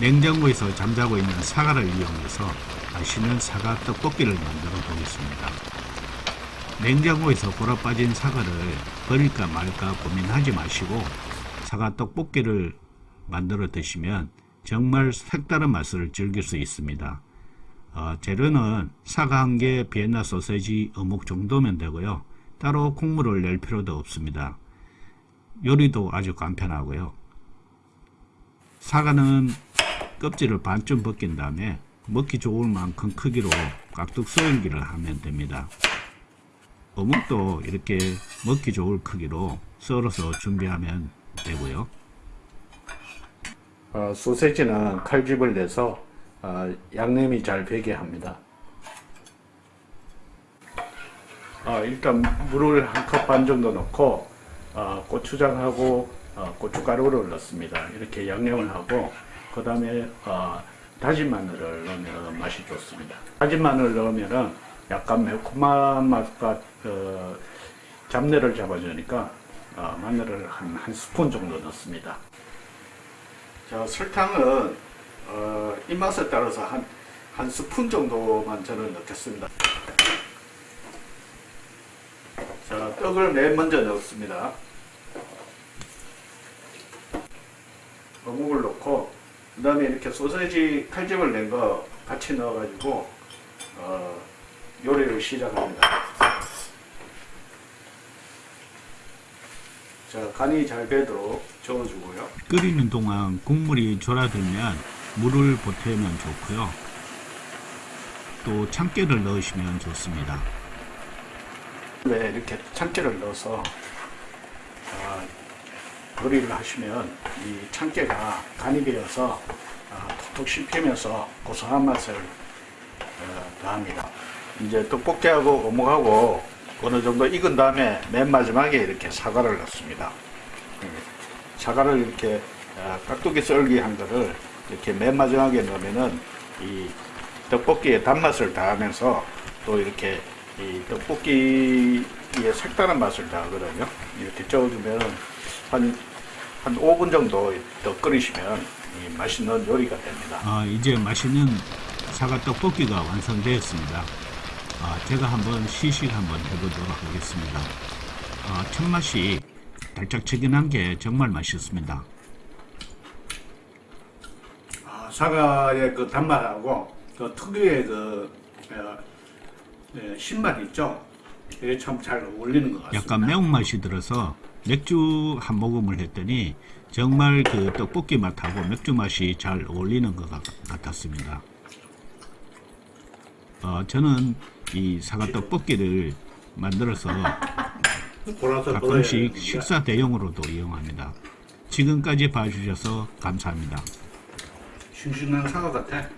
냉장고에서 잠자고 있는 사과를 이용해서 맛있는 사과 떡볶이를 만들어 보겠습니다. 냉장고에서 골아 빠진 사과를 버릴까 말까 고민하지 마시고 사과 떡볶이를 만들어 드시면 정말 색다른 맛을 즐길 수 있습니다. 어, 재료는 사과 한 개, 비엔나 소세지, 어묵 정도면 되고요. 따로 콩물을 낼 필요도 없습니다. 요리도 아주 간편하고요. 사과는 껍질을 반쯤 벗긴 다음에 먹기 좋을 만큼 크기로 깍둑 썰기를 하면 됩니다. 어묵도 이렇게 먹기 좋을 크기로 썰어서 준비하면 되고요. 어, 소세지는 칼집을 내서 어, 양념이 잘 배게 합니다. 어, 일단 물을 한 컵 반 정도 넣고 어, 고추장하고 어, 고춧가루를 넣습니다. 이렇게 양념을 하고 그 다음에 어, 다진 마늘을 넣으면 맛이 좋습니다. 다진 마늘을 넣으면 약간 매콤한 맛과 어, 잡내를 잡아주니까 어, 마늘을 한, 한 스푼 정도 넣습니다. 자, 설탕은 어, 입맛에 따라서 한, 한 스푼 정도만 저는 넣겠습니다. 자, 떡을 맨 먼저 넣습니다. 어묵을 넣고 그 다음에 이렇게 소세지 칼집을 낸 거 같이 넣어가지고 어, 요리를 시작합니다. 자, 간이 잘 배도록 저어주고요. 끓이는 동안 국물이 졸아들면 물을 보태면 좋고요. 또 참깨를 넣으시면 좋습니다. 네, 이렇게 참깨를 넣어서 아, 요리를 하시면 이 참깨가 간이 배어서 아, 톡톡 씹히면서 고소한 맛을 어, 더합니다. 이제 떡볶이하고 어묵하고 어느 정도 익은 다음에 맨 마지막에 이렇게 사과를 넣습니다. 음, 사과를 이렇게 아, 깍두기 썰기 한 거를 이렇게 맨 마지막에 넣으면은 이 떡볶이의 단맛을 더하면서 또 이렇게 이 떡볶이의 색다른 맛을 더하거든요. 이렇게 저어주면 한, 한 5분 정도 더 끓이시면 이 맛있는 요리가 됩니다. 아, 이제 맛있는 사과 떡볶이가 완성되었습니다. 아, 제가 한번 시식 한번 해보도록 하겠습니다. 아, 첫 맛이 달짝지근한 게 정말 맛있습니다. 아, 사과의 그 단맛하고 그 특유의 그 어, 예, 신맛 있죠? 이게 참 잘 어울리는 것 같습니다. 약간 매운맛이 들어서 맥주 한 모금을 했더니 정말 그 떡볶이 맛하고 맥주 맛이 잘 어울리는 것 같, 같았습니다. 어, 저는 이 사과 떡볶이를 만들어서 가끔씩 식사 대용으로도 이용합니다. 지금까지 봐주셔서 감사합니다. 싱싱한 사과 같아.